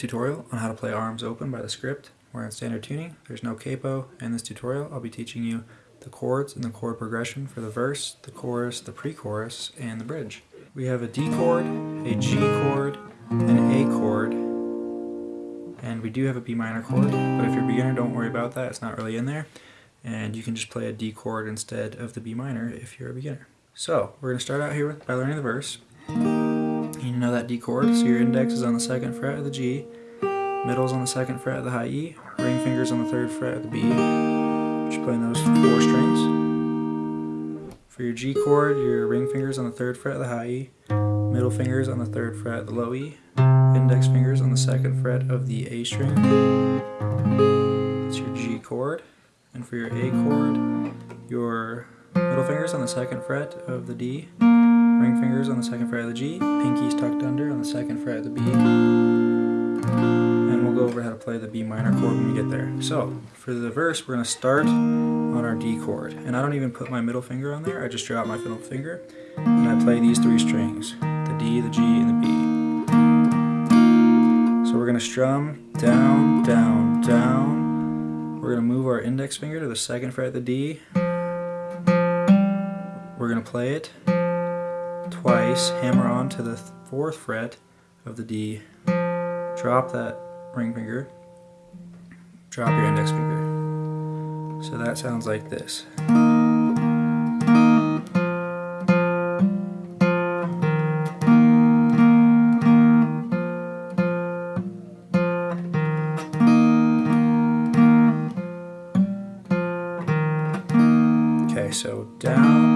tutorial on how to play Arms Open by The Script. We're in standard tuning, there's no capo. In this tutorial I'll be teaching you the chords and the chord progression for the verse, the chorus, the pre-chorus, and the bridge. We have a D chord, a G chord, an A chord, and we do have a B minor chord, but if you're a beginner don't worry about that, it's not really in there. And you can just play a D chord instead of the B minor if you're a beginner. So, we're going to start out here with, by learning the verse. You know that D chord, so your index is on the second fret of the G, middle is on the second fret of the high E, ring fingers on the third fret of the B. Just playing those four strings. For your G chord, your ring fingers on the third fret of the high E, middle fingers on the third fret of the low E, index fingers on the second fret of the A string. That's your G chord. And for your A chord, your middle fingers on the second fret of the D, ring fingers on the second fret of the G, pinkies tucked under on the second fret of the B. And we'll go over how to play the B minor chord when we get there. So, for the verse, we're going to start on our D chord. And I don't even put my middle finger on there, I just drop my middle finger and I play these three strings, the D, the G, and the B. So we're going to strum down, down, down. We're going to move our index finger to the second fret of the D. We're going to play it twice, hammer on to the fourth fret of the D, drop that ring finger, drop your index finger. So that sounds like this. Okay, so down, down,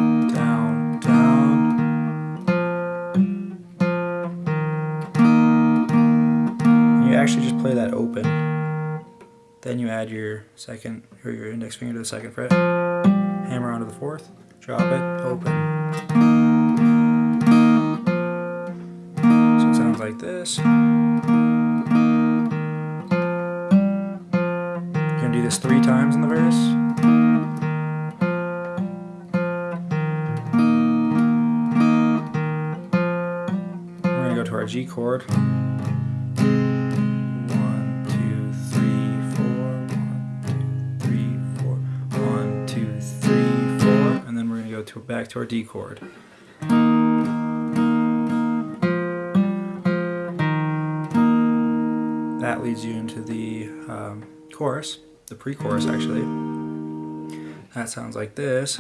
actually just play that open. Then you add your second or your index finger to the second fret, hammer onto the fourth, drop it, open. So it sounds like this. You're gonna do this three times in the verse. We're gonna go to our G chord. To back to our D chord. That leads you into the um, chorus, the pre-chorus actually. That sounds like this.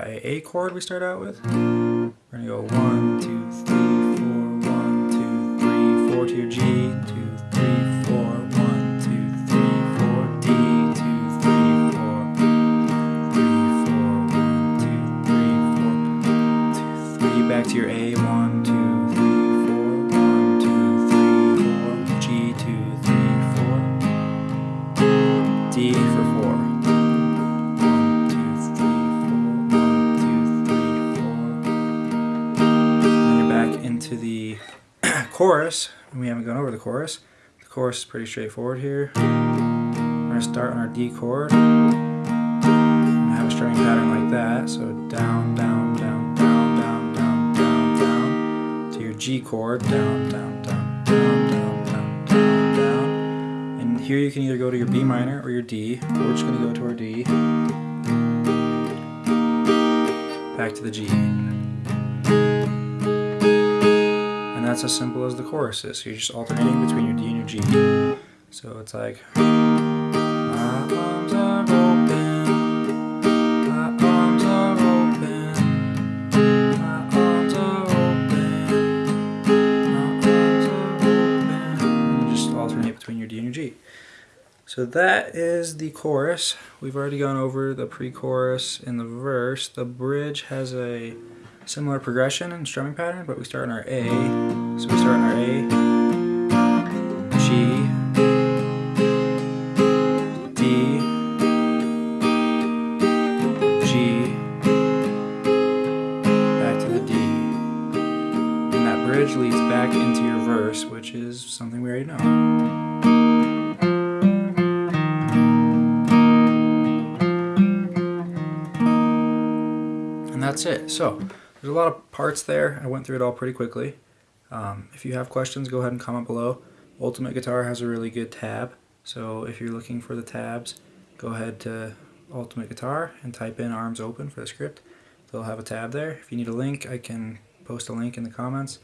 Got a chord we start out with. We're gonna go one, two, three, four, one, two, three, four to your G, two, three, four, one, two, three, four, D, two, three, four, three, four, one, two, three, four, two, three, back to your A, one, two, three, four, one, two, three, four, G, two, three, four, D the chorus. We haven't gone over the chorus. The chorus is pretty straightforward here. We're gonna start on our D chord. And have a strumming pattern like that. So down, down, down, down, down, down, down, down. To your G chord. Down, down, down, down, down, down, down, down. And here you can either go to your B minor or your D. We're just gonna go to our D back to the G. That's as simple as the chorus is. So you're just alternating between your D and your G. So it's like between your D and your G. So that is the chorus. We've already gone over the pre-chorus and the verse. The bridge has a similar progression and strumming pattern, but we start on our A. So we start on our A, G, D, G, back to the D. And that bridge leads back into your verse, which is something we already know. that's it. So there's a lot of parts there. I went through it all pretty quickly. Um, if you have questions, go ahead and comment below. Ultimate Guitar has a really good tab. So if you're looking for the tabs, go ahead to Ultimate Guitar and type in arms open for the script. They'll have a tab there. If you need a link, I can post a link in the comments.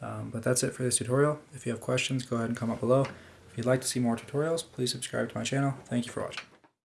Um, but that's it for this tutorial. If you have questions, go ahead and comment below. If you'd like to see more tutorials, please subscribe to my channel. Thank you for watching.